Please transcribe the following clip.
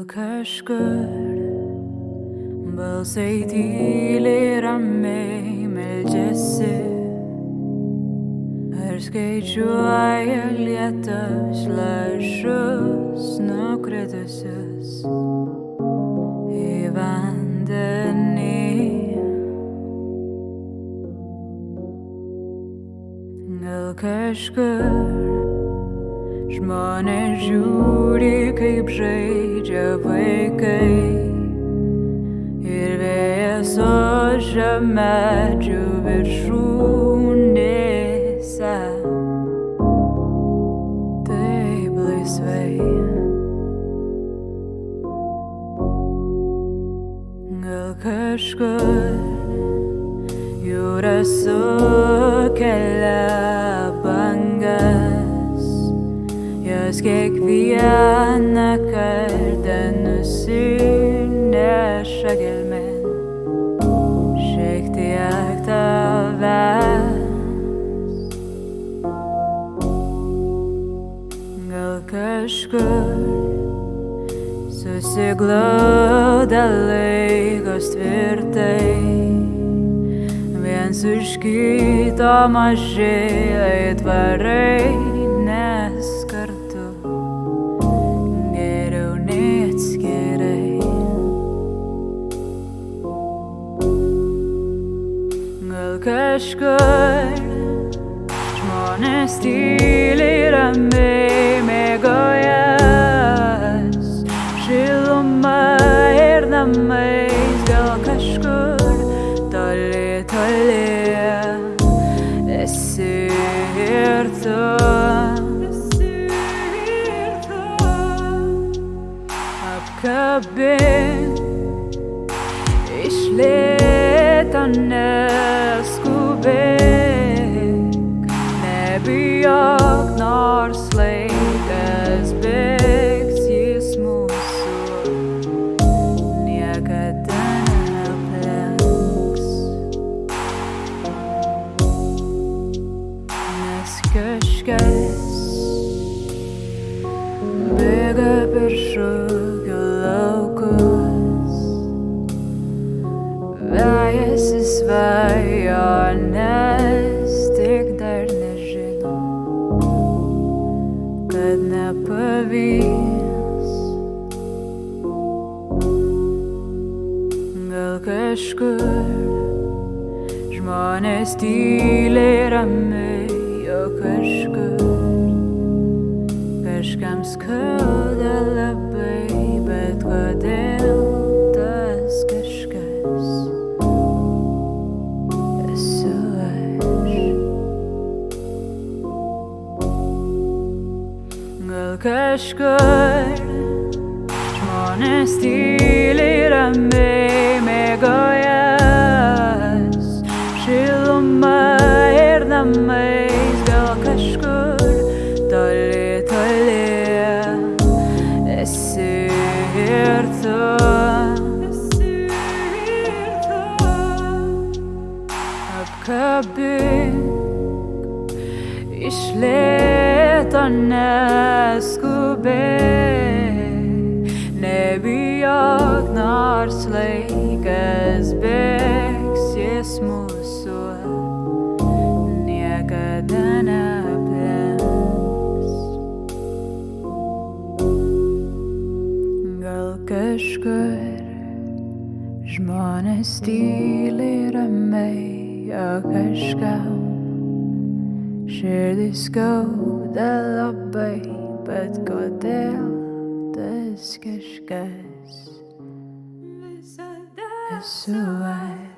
Gal kažkur. Balsai tyliai ramiai meldžiasi, ar skaičiuoja lietus lašus nukritusius? Į vandenį. Gal kažkur Žmonės žiūri, kaip žaidžia vaikai. Ir vėjas ožia medžių viršūnėse. Taip laisvai. Gal kažkur jūra sukelia bangas, jos kiekvieną nusineša gelmen, šiek tiek tavęs. Gal kažkur susiglauda laikos tvirtai viens už kito maži aitvarai, Gal kažkur žmonės tyliai ramiai mėgojas, šiluma ir namais gal kažkur toli, toli esi ir tu. Apkabink iš lėto neskubėk, nebijok, nors laikas bėgs, jis mūsų niekada neaplenks. Nes kažkas bėga per šūkio kažkur. Žmonės tyliai ramiai, o kažkur. Kažkam skauda labai, bet kodėl tas kažkas? Esu aš. Gal kažkur. Žmonės tyliai Apkabink iš lėto neskubėk, nebijok, nors laikas bėgs, jis mūsų niekada neaplenks. Gal kažkur žmonės tyliai ramiai, o kažkam širdis skauda labai, bet kodėl tas kažkas Visada esu aš.